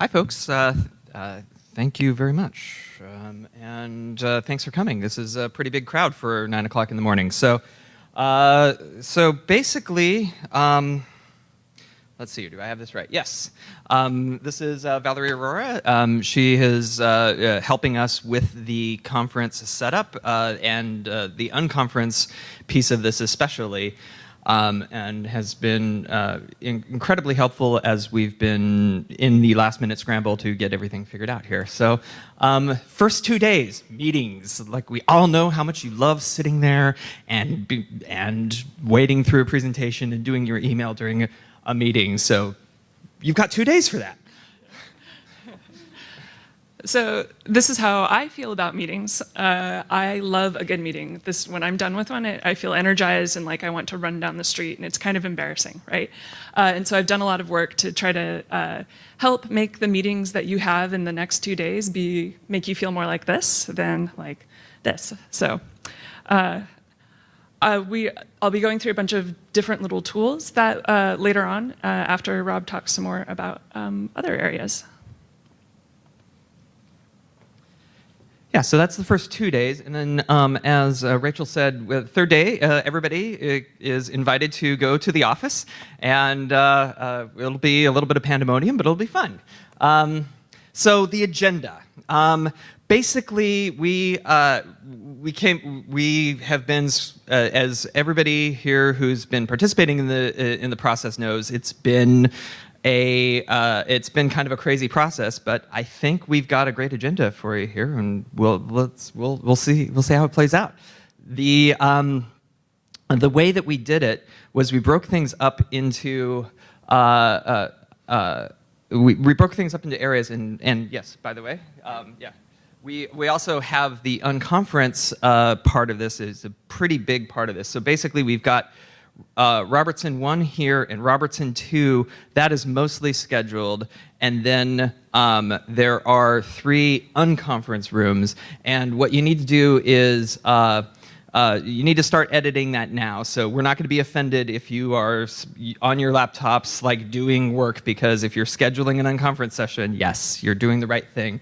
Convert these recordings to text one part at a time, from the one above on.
Hi, folks. Uh, uh, thank you very much. Um, and uh, thanks for coming. This is a pretty big crowd for 9 o'clock in the morning. So, uh, so basically, um, let's see, do I have this right? Yes. Um, this is uh, Valerie Aurora. Um, she is uh, helping us with the conference setup and the unconference piece of this especially um, and has been uh, in incredibly helpful as we've been in the last minute scramble to get everything figured out here. So um, first two days, meetings, like we all know how much you love sitting there and, be, and waiting through a presentation and doing your email during a, a meeting. So you've got two days for that. So this is how I feel about meetings. Uh, I love a good meeting. This when I'm done with one, I, I, feel energized and like I want to run down the street, and it's kind of embarrassing, right? Uh, and so I've done a lot of work to try to uh, help make the meetings that you have in the next two days be make you feel more like this than like this. So. Uh, uh, we, I'll be going through a bunch of different little tools that uh, later on, after Rob talks some more about um, other areas. Yeah, so that's the first two days. And then um, as uh, Rachel said, the third day, uh, everybody uh, is invited to go to the office. And uh, uh, it'll be a little bit of pandemonium, but it'll be fun. Um, so the agenda. Um, basically, we, uh, we, came, we have been, as everybody here who's been participating in the, in the process knows, it's been a, uh, it's been kind of a crazy process, but I think we've got a great agenda for you here, and we'll let's we'll we'll see we'll see how it plays out. The um, the way that we did it was we broke things up into uh, uh, uh, we, we broke things up into areas, and and yes, by the way, um, yeah. We, we also have the unconference uh, part of this is a pretty big part of this. So basically we've got uh, Robertson 1 here and Robertson 2, that is mostly scheduled. And then um, there are three unconference rooms. And what you need to do is uh, uh, you need to start editing that now. So we're not going to be offended if you are on your laptops like doing work because if you're scheduling an unconference session, yes, you're doing the right thing.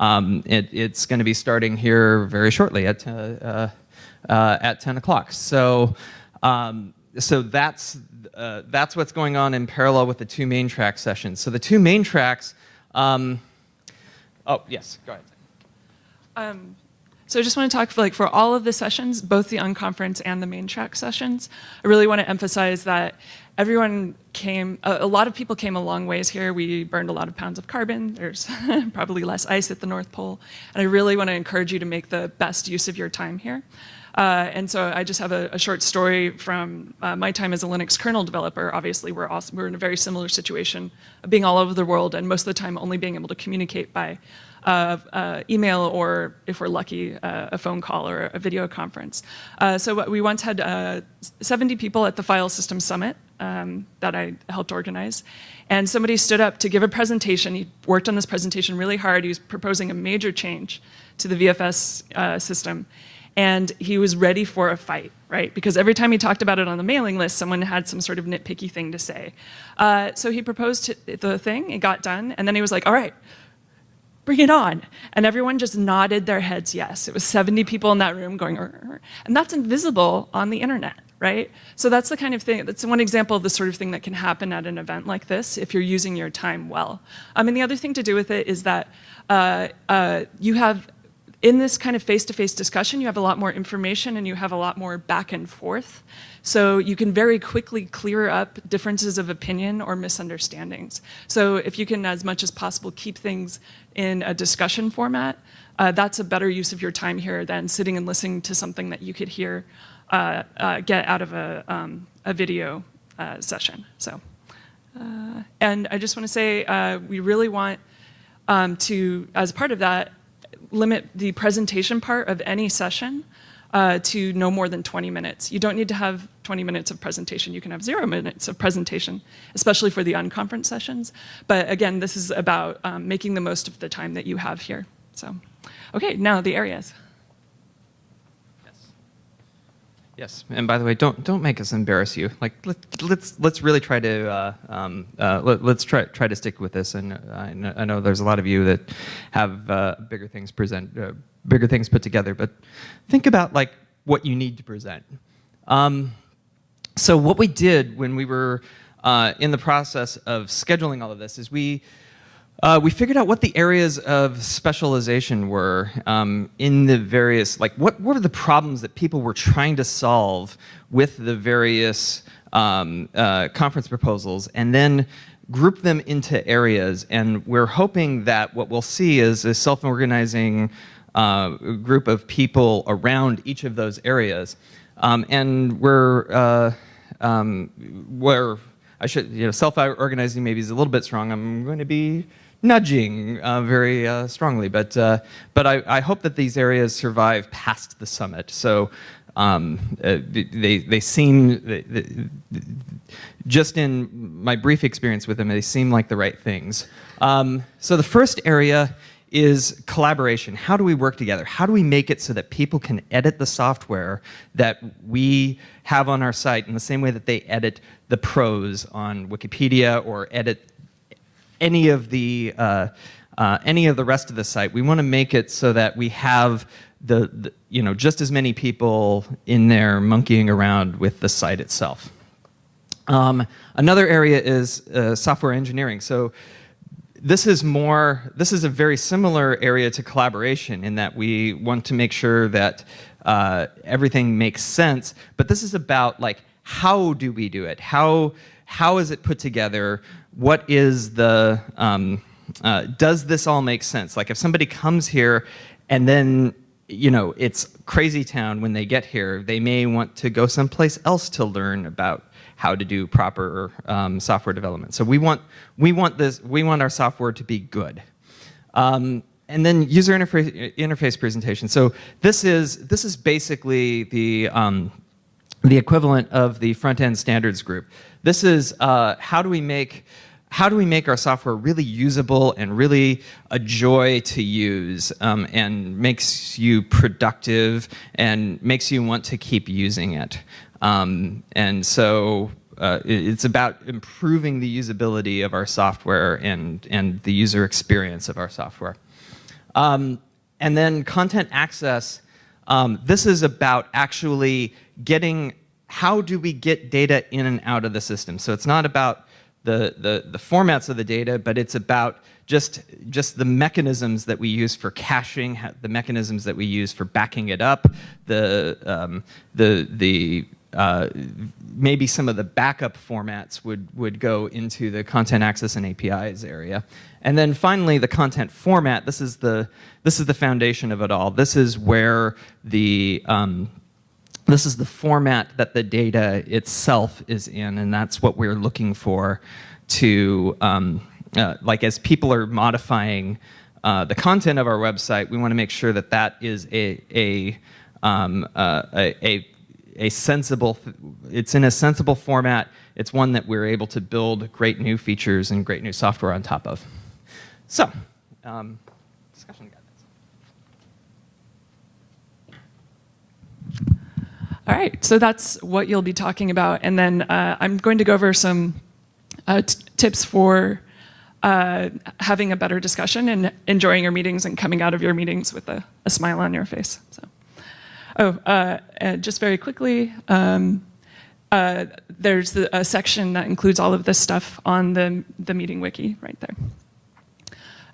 Um, it, it's going to be starting here very shortly at, uh, uh, at 10 o'clock. So um, so that's, uh, that's what's going on in parallel with the two main track sessions. So the two main tracks, um, oh, yes, go ahead. Um, so I just want to talk for, like for all of the sessions, both the unconference and the main track sessions, I really want to emphasize that everyone came, a, a, lot of people came a long ways here. We burned a lot of pounds of carbon. There's probably less ice at the North Pole. And I really want to encourage you to make the best use of your time here. Uh, and so I just have a, a short story from uh, my time as a Linux kernel developer. Obviously, we're, also, we're in a very similar situation, being all over the world and most of the time only being able to communicate by uh, uh, email or, if we're lucky, uh, a phone call or a video conference. Uh, so we once had uh, 70 people at the File System Summit um, that I helped organize. And somebody stood up to give a presentation. He worked on this presentation really hard. He was proposing a major change to the VFS uh, system and he was ready for a fight, right? Because every time he talked about it on the mailing list, someone had some sort of nitpicky thing to say. Uh, so he proposed the thing, it got done, and then he was like, all right, bring it on. And everyone just nodded their heads yes. It was 70 people in that room going, and that's invisible on the internet, right? So that's the kind of thing, that's one example of the sort of thing that can happen at an event like this if you're using your time well. I mean, the other thing to do with it is that uh, uh, you have in this kind of face-to-face -face discussion, you have a lot more information and you have a lot more back and forth. So you can very quickly clear up differences of opinion or misunderstandings. So if you can, as much as possible, keep things in a discussion format, uh, that's a better use of your time here than sitting and listening to something that you could hear uh, uh, get out of a, um, a video uh, session. So, uh, and I just want to say, uh, we really want um, to, as part of that, limit the presentation part of any session uh, to no more than 20 minutes. You don't need to have 20 minutes of presentation. You can have zero minutes of presentation, especially for the unconference sessions. But again, this is about um, making the most of the time that you have here. So, okay, now the areas. Yes, and by the way, don't don't make us embarrass you. Like let, let's let's really try to uh, um, uh, let, us try try to stick with this. And I know, I know there's a lot of you that have uh, bigger things present, uh, bigger things put together. But think about like what you need to present. Um, so what we did when we were uh, in the process of scheduling all of this is we uh, we figured out what the areas of specialization were um, in the various, like what, were the problems that people were trying to solve with the various um, uh, conference proposals, and then group them into areas. And we're hoping that what we'll see is a self-organizing uh, group of people around each of those areas. Um, and we're, uh, um, we're, I should, you know, self-organizing maybe is a little bit strong. I'm going to be nudging uh, very uh, strongly. But, uh, but I, I, hope that these areas survive past the summit. So um, uh, they, they seem, just in my brief experience with them, they seem like the right things. Um, so the first area is collaboration. How do we work together? How do we make it so that people can edit the software that we have on our site in the same way that they edit the prose on Wikipedia or edit any of the uh, uh, any of the rest of the site. We want to make it so that we have the, the, you know just as many people in there monkeying around with the site itself. Um, another area is uh, software engineering. So this is more this is a very similar area to collaboration in that we want to make sure that uh, everything makes sense. But this is about like how do we do it? How how is it put together? What is the, um, uh, does this all make sense? Like if somebody comes here and then, you know, it's crazy town when they get here, they may want to go someplace else to learn about how to do proper um, software development. So we want, we want this, we want our software to be good. Um, and then user interface, interface presentation. So this is, this is basically the, um, the equivalent of the front-end standards group. This is uh, how do we make how do we make our software really usable and really a joy to use um, and makes you productive and makes you want to keep using it. Um, and so uh, it's about improving the usability of our software and, and the user experience of our software. Um, and then content access, um, this is about actually getting how do we get data in and out of the system? So it's not about the, the, the formats of the data, but it's about just, just the mechanisms that we use for caching, the mechanisms that we use for backing it up, the, um, the, the uh, maybe some of the backup formats would, would go into the content access and APIs area. And then finally, the content format, this is the, this is the foundation of it all. This is where the, um, this is the format that the data itself is in, and that's what we're looking for to, um, uh, like as people are modifying uh, the content of our website, we want to make sure that that is a, a, um, uh, a, a, sensible, it's in a sensible format. It's one that we're able to build great new features and great new software on top of. So, um, discussion All right, so that's what you'll be talking about. And then uh, I'm going to go over some uh, tips for uh, having a better discussion and enjoying your meetings and coming out of your meetings with a, a smile on your face. So, oh, uh, just very quickly, um, uh, there's the, a section that includes all of this stuff on the, the meeting wiki right there.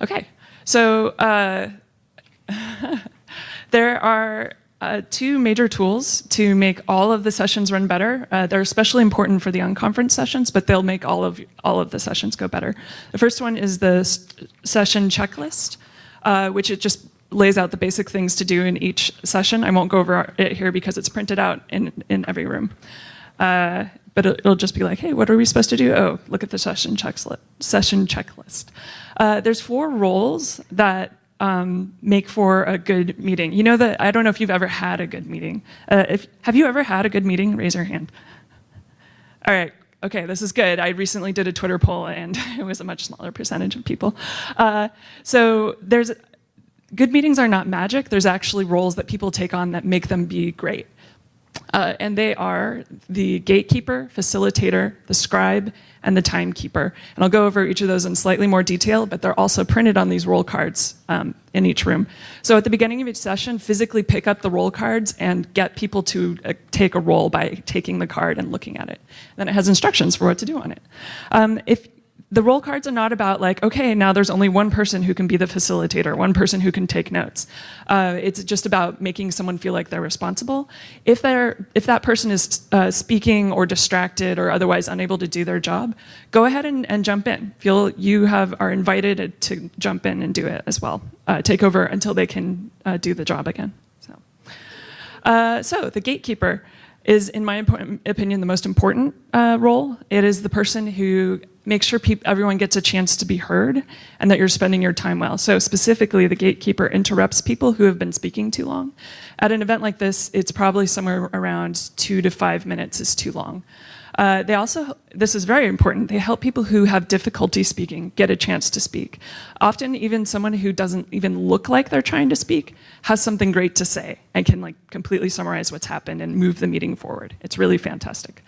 Okay, so uh, there are uh, two major tools to make all of the sessions run better. Uh, they're especially important for the unconference sessions, but they'll make all of, all of the sessions go better. The first one is the session checklist, uh, which it just lays out the basic things to do in each session. I won't go over it here because it's printed out in, in every room. Uh, but it'll just be like, hey, what are we supposed to do? Oh, look at the session, checklist. Session checklist. Uh, there's four roles that um, make for a good meeting. You know that, I don't know if you've ever had a good meeting. Uh, if, have you ever had a good meeting? Raise your hand. All right, okay, this is good. I recently did a Twitter poll and it was a much smaller percentage of people. Uh, so there's, good meetings are not magic. There's actually roles that people take on that make them be great. Uh, and they are the gatekeeper, facilitator, the scribe, and the timekeeper. And I'll go over each of those in slightly more detail, but they're also printed on these role cards um, in each room. So at the beginning of each session, physically pick up the role cards and get people to uh, take a role by taking the card and looking at it. Then it has instructions for what to do on it. Um, if the role cards are not about like, okay, now there's only one person who can be the facilitator, one person who can take notes. Uh, it's just about making someone feel like they're responsible. If they're if that person is uh, speaking or distracted or otherwise unable to do their job, go ahead and, and jump in. Feel you have are invited to jump in and do it as well. Uh, take over until they can uh, do the job again. So, uh, so the gatekeeper is, in my opinion, the most important uh, role. It is the person who makes sure everyone gets a chance to be heard and that you're spending your time well. So specifically, the gatekeeper interrupts people who have been speaking too long. At an event like this, it's probably somewhere around two to five minutes is too long. Uh, they also, this is very important, they help people who have difficulty speaking get a chance to speak. Often even someone who doesn't even look like they're trying to speak has something great to say and can like completely summarize what's happened and move the meeting forward. It's really fantastic.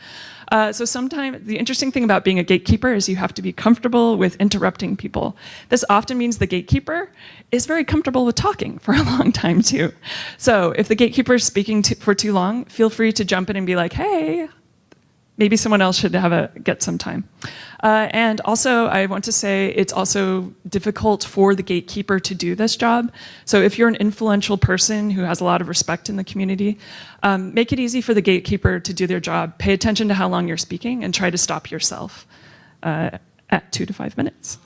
Uh, so sometimes, the interesting thing about being a gatekeeper is you have to be comfortable with interrupting people. This often means the gatekeeper is very comfortable with talking for a long time too. So if the gatekeeper is speaking to, for too long, feel free to jump in and be like, hey, maybe someone else should have a get some time. Uh, and also, I want to say it's also difficult for the gatekeeper to do this job. So if you're an influential person who has a lot of respect in the community, um, make it easy for the gatekeeper to do their job. Pay attention to how long you're speaking and try to stop yourself uh, at two to five minutes.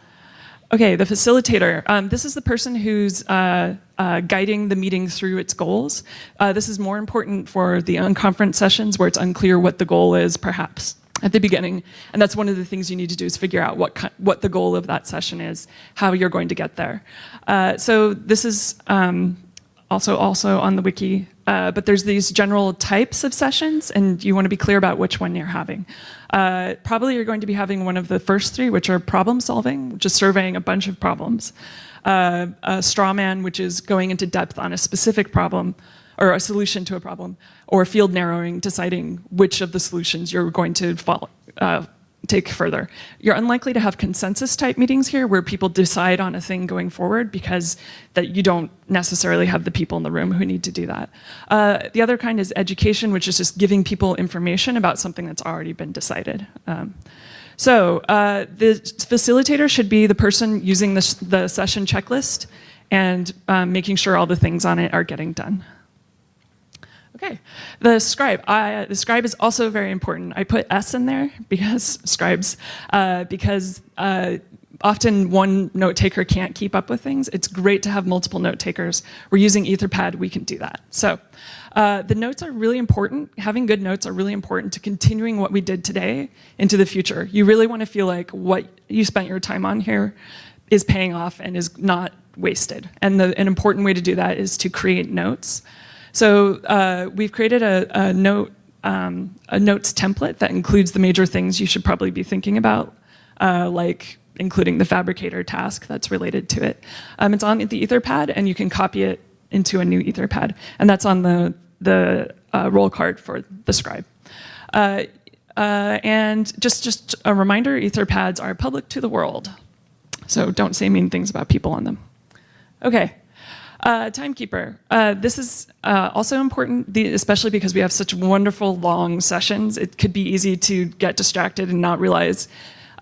Okay, the facilitator. Um, this is the person who's uh, uh, guiding the meeting through its goals. Uh, this is more important for the unconference sessions where it's unclear what the goal is, perhaps at the beginning. And that's one of the things you need to do is figure out what, what the goal of that session is, how you're going to get there. Uh, so this is um, also, also on the wiki, uh, but there's these general types of sessions and you wanna be clear about which one you're having. Uh, probably you're going to be having one of the first three, which are problem solving, just surveying a bunch of problems. Uh, a straw man, which is going into depth on a specific problem or a solution to a problem, or field narrowing, deciding which of the solutions you're going to follow, uh, take further. You're unlikely to have consensus type meetings here where people decide on a thing going forward because that you don't necessarily have the people in the room who need to do that. Uh, the other kind is education, which is just giving people information about something that's already been decided. Um, so uh, the facilitator should be the person using the, the session checklist and um, making sure all the things on it are getting done. Okay, the scribe. The scribe is also very important. I put S in there because scribes, uh, because uh, often one note taker can't keep up with things. It's great to have multiple note takers. We're using Etherpad, we can do that. So uh, the notes are really important. Having good notes are really important to continuing what we did today into the future. You really want to feel like what you spent your time on here is paying off and is not wasted. And the, an important way to do that is to create notes. So uh, we've created a, a note um, a notes template that includes the major things you should probably be thinking about, uh, like including the Phabricator task that's related to it. Um, it's on the Etherpad, and you can copy it into a new Etherpad, and that's on the the uh, role card for the scribe. Uh, uh, and just just a reminder, Etherpads are public to the world, so don't say mean things about people on them. Okay. Uh, timekeeper. Uh, this is uh, also important, especially because we have such wonderful long sessions. It could be easy to get distracted and not realize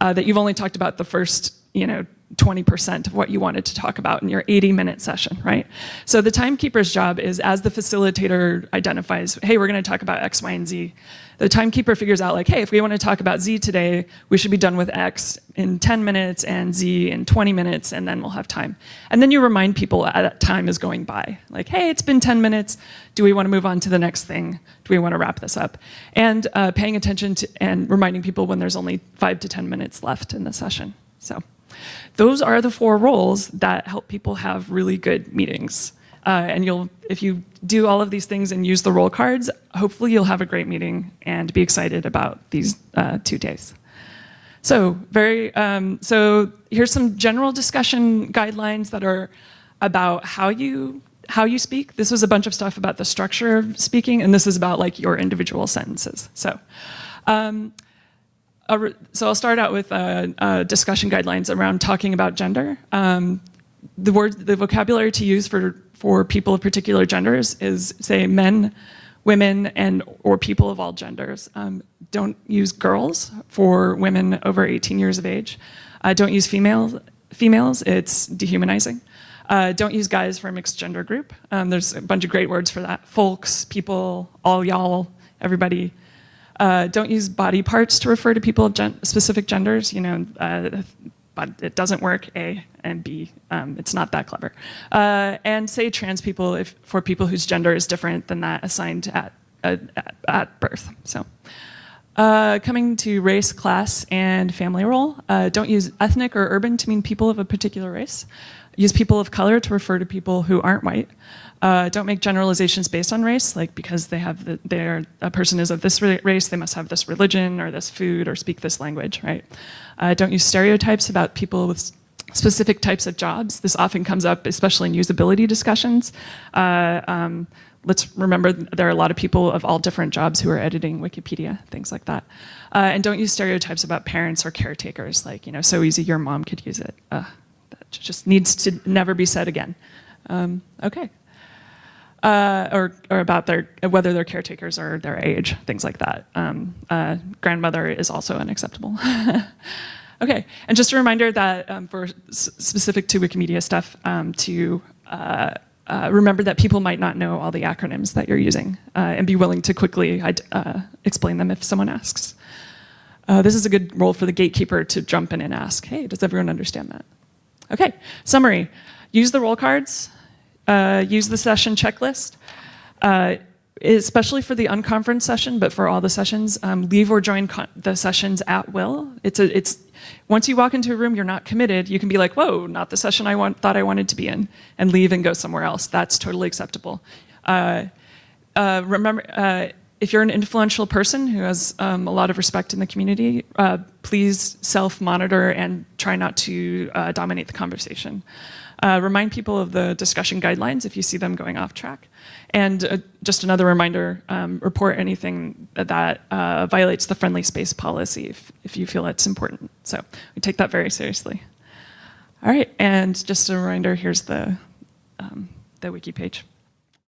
uh, that you've only talked about the first, you know, 20% of what you wanted to talk about in your 80 minute session, right? So the timekeeper's job is as the facilitator identifies, hey, we're gonna talk about X, Y, and Z, the timekeeper figures out like, hey, if we want to talk about Z today, we should be done with X in 10 minutes and Z in 20 minutes, and then we'll have time. And then you remind people that time is going by. Like, hey, it's been 10 minutes. Do we want to move on to the next thing? Do we want to wrap this up? And uh, paying attention to and reminding people when there's only five to 10 minutes left in the session. So those are the four roles that help people have really good meetings. Uh, and you'll, if you do all of these things and use the role cards, hopefully you'll have a great meeting and be excited about these uh, two days. So very, um, so here's some general discussion guidelines that are about how you how you speak. This was a bunch of stuff about the structure of speaking, and this is about like your individual sentences. So, um, so I'll start out with uh, uh, discussion guidelines around talking about gender. Um, the word, the vocabulary to use for for people of particular genders is say men, women, and or people of all genders. Um, don't use girls for women over 18 years of age. Uh, don't use females. Females, it's dehumanizing. Uh, don't use guys for a mixed gender group. Um, there's a bunch of great words for that. Folks, people, all y'all, everybody. Uh, don't use body parts to refer to people of gen specific genders. You know, uh, but it doesn't work. A and B, um, it's not that clever. Uh, and say trans people if for people whose gender is different than that assigned at at, at birth. So. Uh, coming to race, class, and family role, uh, don't use ethnic or urban to mean people of a particular race. Use people of color to refer to people who aren't white. Uh, don't make generalizations based on race, like because they have the, they're, a person is of this race, they must have this religion or this food or speak this language, right? Uh, don't use stereotypes about people with specific types of jobs. This often comes up, especially in usability discussions. Uh, um, let's remember there are a lot of people of all different jobs who are editing Wikipedia, things like that. Uh, and don't use stereotypes about parents or caretakers, like, you know, so easy your mom could use it. That just needs to never be said again. Um, okay. Uh, or, or about their whether they're caretakers or their age, things like that. Um, uh, grandmother is also unacceptable. okay, and just a reminder that um, for specific to Wikimedia stuff, um, to uh, uh, remember that people might not know all the acronyms that you're using uh, and be willing to quickly uh, explain them if someone asks. This is a good role for the gatekeeper to jump in and ask, hey, does everyone understand that? Okay, summary. Use the role cards, uh, use the session checklist, uh, especially for the unconference session, but for all the sessions, um, leave or join the sessions at will. It's a, it's once you walk into a room, you're not committed. You can be like, whoa, not the session I want, thought I wanted to be in, and leave and go somewhere else. That's totally acceptable. Uh, uh, remember, uh, if you're an influential person who has um, a lot of respect in the community, uh, please self-monitor and try not to uh, dominate the conversation. Uh, remind people of the discussion guidelines if you see them going off track. And uh, just another reminder, um, report anything that uh, violates the friendly space policy if, if you feel it's important. So we take that very seriously. All right, and just a reminder, here's the, um, the wiki page.